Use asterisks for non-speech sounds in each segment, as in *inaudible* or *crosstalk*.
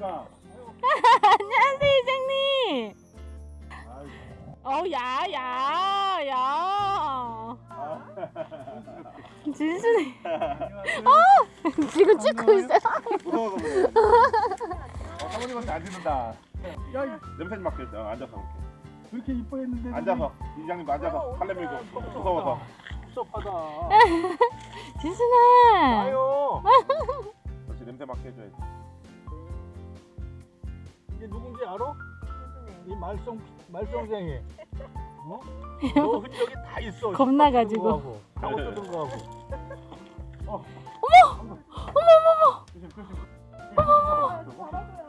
안녕하십니까. 안녕하세요 이장님. 아이고. 어, 야, 야, 야. 진순이 지금 찍고 있어요. 무서워서 그래. 어, 사모님한테 안 듣는다. 야, 이 냄새. 어, 앉아서 이렇게. 그렇게 이뻐했는데 앉아서 이장님 앉아서 팔레 밀고 무서워서. 섭섭하다. *laughs* 진순아. 아유. *laughs* 냄새 맡게 해줘야지. 이게 누군지 알아? 이 말썽 말썽쟁이. 어? *laughs* 너 흔적이 다 있어. 겁나가지고. 하고 뜯은 거 하고. 조심 조심. 어머.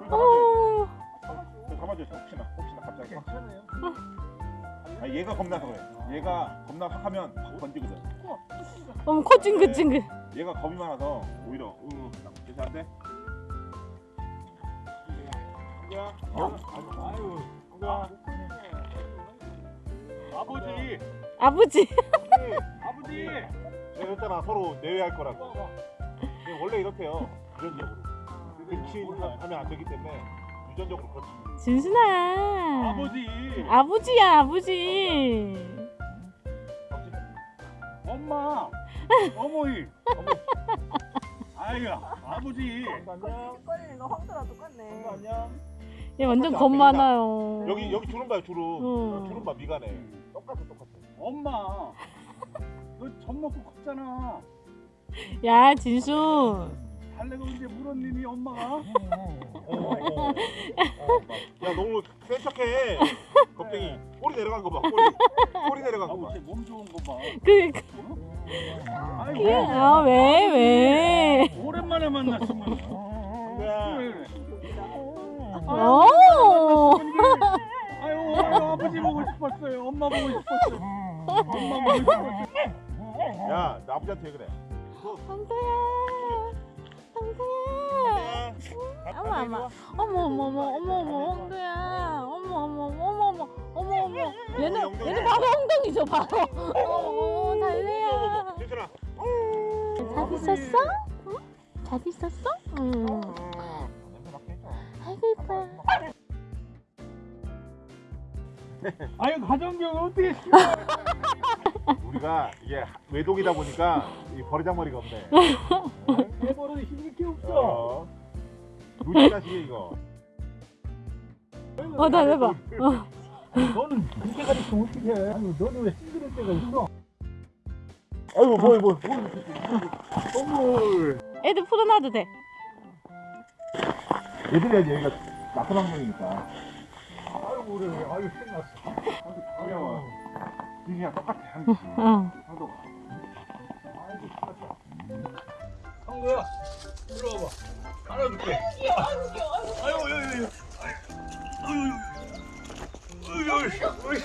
어, 감아줘. 혹시나 혹시나 갑자기. 괜찮아요. 아, 얘가 겁나서 그래. 얘가 겁나 확 하면 확 번지거든. 어머 코 찡긋찡긋. 얘가 겁이 많아서 오히려 으 괜찮은데? 야, 어? 아유. 누가? 아버지. 아버지. 아버지. *laughs* 내가 그랬잖아 서로 내외할 거라고. 근데 원래 이렇게요. 유전적으로. 근친하면 안 되기 때문에 유전적으로 그렇지. 진순아. 아버지. 아버지야 아버지. 엄마. 어머니. *laughs* 아유, 아버지. 안녕. 꺼리는 거 황소랑 똑같네. 안녕. 얘 완전 겁 많아요. 여기 여기 주름 봐요 주름. 응. 주름 봐 미간에. 똑같아 똑같아. 엄마. 너젖 먹고 컸잖아. 야 진순. 달래가 언제 물었니, 엄마가? 어, 어, 어. 어, 야 너무 센 척해. 겁쟁이. 꼬리 내려간 거 봐. 꼬리. 꼬리 내려간 거 봐. 아우, 쟤몸 좋은 거 봐. 그, 그 아이고. 아, 왜 왜? 오랜만에 만났으면. 야. 그래, 그래. 어. 아유, 아유, 아버지 보고 싶었어요. 엄마 보고 싶었어요. 엄마 보고 싶었어요. 야, 나 아버지한테 왜 그래? 황도야. 황도야. 어머 어머 어머 어머 어머 어머 어머 황도야. 어머 어머 어머 어머 어머 어머. 얘는 얘는 바로 엉덩이죠 바로. 어 달래야. 잘 있었어? 응? 잘 있었어? 응. 아유, 가정교육 어떻게 시 *laughs* 우리가 이게 외독이다 보니까 이 버리장머리가 없네. 해버릇 힘들 게 없어. 어. 누지 자식이 이거. 어 달래봐. 어. 너는 그렇게까지 있으면 어떻게 해? 아니, 너는 왜 힘들 때가 있어? 아이고 뭐 뭐. 선물. 애들 풀어놔도 돼. 얘들이 여기가 나쁜 환경이니까. 그래. 아유, 신났어. 어려워. 니랑 똑같아 한 개. 어. 아이고, 신났어. 한거야, 이리 와봐. 안아줄게. 아유, 아유, 아유. 아유, 아유, 아유.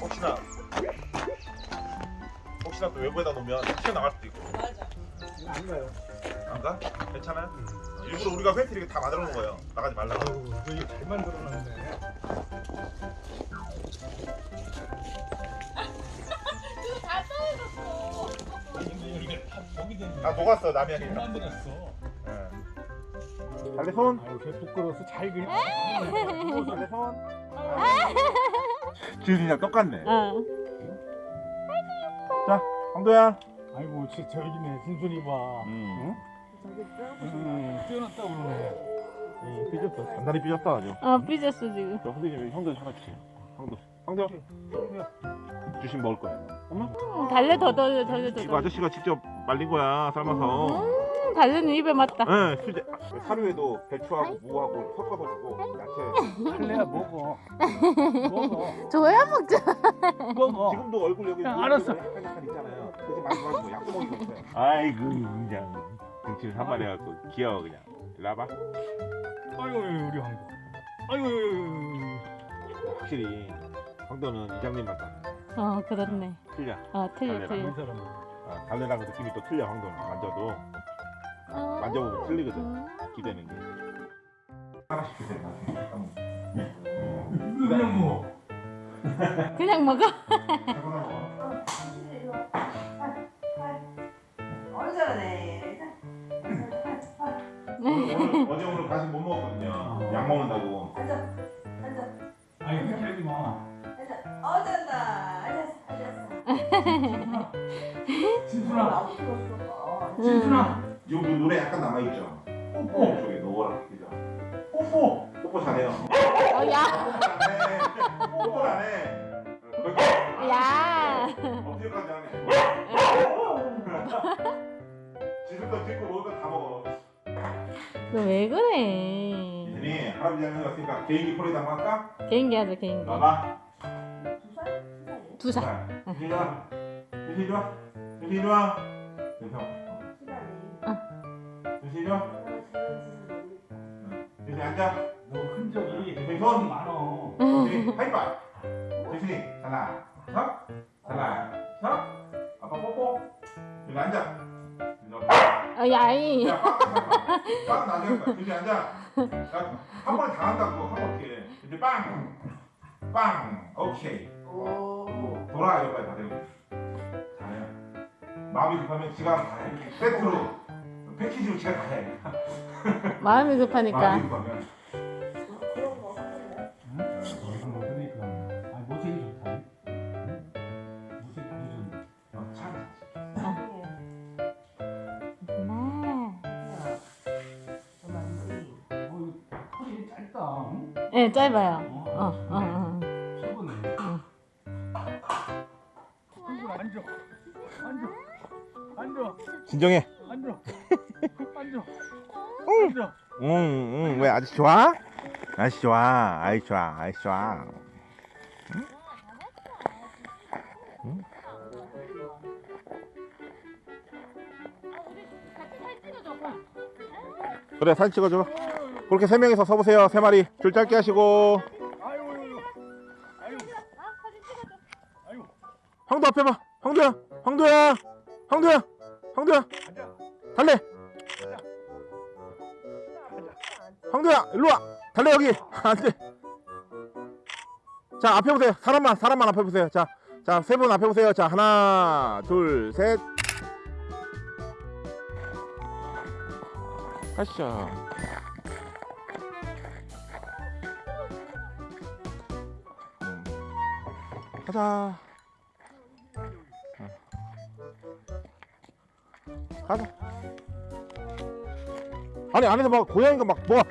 혹시나 혹시나 또 외부에다 놓으면 튀어나갈 수도 있고. 안 가요. 안 가? 괜찮아요? 일부러 우리가 팬티 이렇게 다 만들어 놓은 거예요. 나가지 말라고. 아유, 너 이거 잘 만들어 놨네. 이게 다 저기 됐네. 다 녹았어 남이 하니까. 만들었어. 달래 손. 아유, 걔 부끄러워서 잘 그리. 달래 손. 지은이랑 똑같네. 어. 자, 황도야. 아이고, 저 저기네 진순이 봐. 음. 음, 뛰어났다 그러네. 이 삐졌다. 단단히 삐졌다 아주. 어 삐졌어 지금. 저 선생님 형도 하나 주세요. 황도. 황도. 주신 먹을 거예요. 엄마? 음, 달래 더더더더 이거 더. 아저씨가 직접 말린 거야 삶아서. 음, 달래는 입에 맞다. 네, 수제. 사료에도 배추하고 무하고 섞어서 주고 야채. 할래야 먹어. *laughs* 먹어. 줘야 먹자. 먹어. 지금도 얼굴 여기 알았어. 약간 약간 있잖아요. 그지 말고 약도 먹이고 있어요. 아이고 그냥 등치를 한 마리 해갖고 귀여워 그냥. 일로 와봐. 아이고 우리 황도. 아이고. 확실히 황도는 이장님만 딱어 그렇네. 틀려. 어 틀려 달래랑. 틀려. 아, 달래랑 느낌이 또 틀려 황도는 만져도 어. 만져보면 틀리거든. 음. 기대는 게. 하나씩 주세요. 그냥 뭐. 그냥 먹어. 어느 잘하네. 오늘 어제 오늘 간식 못 먹었거든요. 약 먹는다고. 앉아. 앉아. 아니 그렇게 하지 마. 앉아. 어. 앉았어. 앉았어. 진순아. 진순아. 요 노래 약간 남아 있죠. 뽀뽀. 쪽에 노랗게 그죠. 뽀뽀. 뽀뽀 잘해요. 어, 야, 뽀뽀 안 해. 야. 안 해. *laughs* 지금도 듣고 먹을 거다 먹어. 너왜 그래? 이들이 할아버지 할머니 왔으니까 개인기 콜에다 한번 할까? 개인기 하자, 개인기. 봐봐. 두 살? 두 살. 자, 유진이 와. 유진이 와. 유진이 와. 유진이 와. 유진이 앉아. 너 흔적이 손. 손 많어. 하이파이. 유진이 하나, 석, 하나, 석. 아빠 뽀뽀. 유진이 앉아. 어, 야이. 야, 빵, 빵 나중에 거야. 앉아. 한 번에 다 한다고 한 번에. 이제 빵, 빵. 오케이. 오. 돌아 여기까지 다 되고 잘해요 마음이 급하면 지가 다 해. 세트로 패키지로 지가 다 해. 마음이 급하니까. 마음이 급하면 네, 짧아요. 어, 어, 어, 어. 앉아. 앉아. 앉아. 진정해. 앉아. 앉아. 앉아. 응, 응. 왜 아저씨 좋아? 아저씨 좋아. 아이 좋아. 아이 좋아. 그래 사진 찍어줘. 그렇게 세 명이서 서보세요. 세 마리 줄 짧게 하시고. 황도 앞에 봐. 황도야. 황도야. 황도야. 황도야. 달래. 황도야. 일로 와. 달래 여기. *laughs* 안 돼. 자 앞에 보세요. 사람만 사람만 앞에 보세요. 자. 자, 세 분 앞에 보세요. 자, 하나, 둘, 셋. 가시죠. 가자. 어. 가자. 아니 안에서 막 고양이가 막 뭐가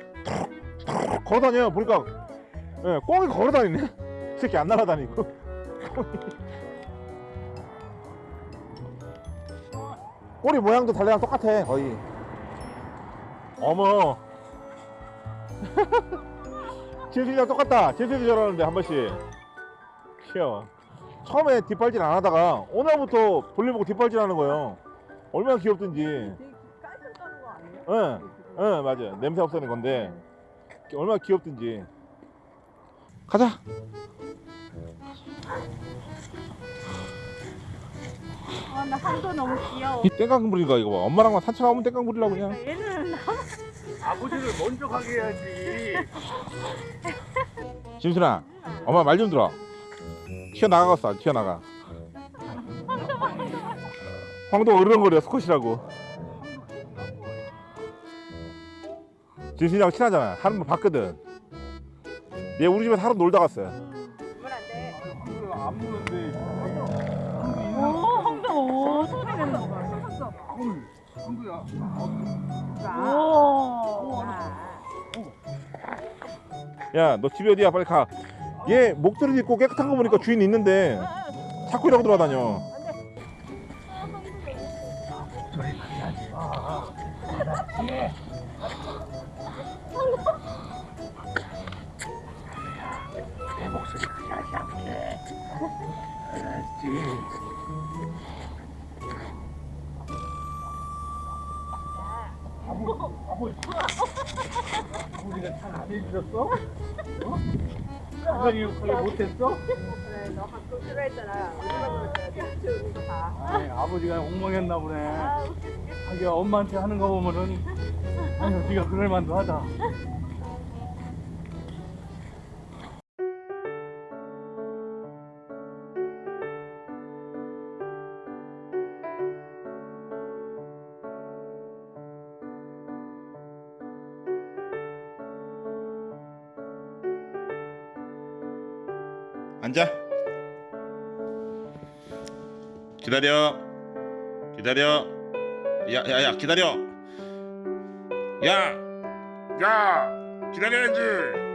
툭툭 걸어다녀요. 보니까 예, 꽁이 걸어다니네. 이 새끼 안 날아다니고. *laughs* 꼬리 모양도 달래랑 똑같아 거의. 어머. *laughs* 진수이랑 똑같다. 진수이도 저러는데 한 번씩. 귀여워. 처음에 뒷발질 안 하다가 오늘부터 볼일 보고 뒷발질 하는 거예요. 얼마나 귀엽든지. 되게 깔끔 떠는 거 아니에요? 응, 응, 맞아요. 냄새 없애는 건데 얼마나 귀엽든지. 가자. 아, 나 한도 너무 귀여워. 이 땡깡 부리는 거 이거 봐. 엄마랑 만 산책하면 땡깡 부리려고 그냥. 얘는 *laughs* 아버지를 먼저 가게 해야지. *laughs* 진순아, 엄마 말 좀 들어. 튀어나가겠어, 안 튀어나가. 황도 으르렁거려, 스컷이라고. 진순이랑 친하잖아. 하루 번 봤거든. 얘 우리 집에서 하루 놀다 갔어요. 오, 황도 오, 소리 낸다. 황도. 황도야. 오. 야, 너 집이 어디야? 빨리 가. 얘 목도리 입고 깨끗한 거 보니까 주인 있는데 자꾸 이러고 돌아다녀. 내 목소리 하지 않게. 알았지. 아버, 아버지. 아버지가 잘 안 해주셨어? 어? 사장님 역할을 못했어? 그래, 너 가끔 싫어했잖아. 아니, 아버지가 엉망했나 보네. 아. 자기가 엄마한테 하는 거 보면은 아니, 네가 그럴 만도 하다. 기다려. 기다려. 야, 야, 야, 기다려. 야, 야, 기다려야지.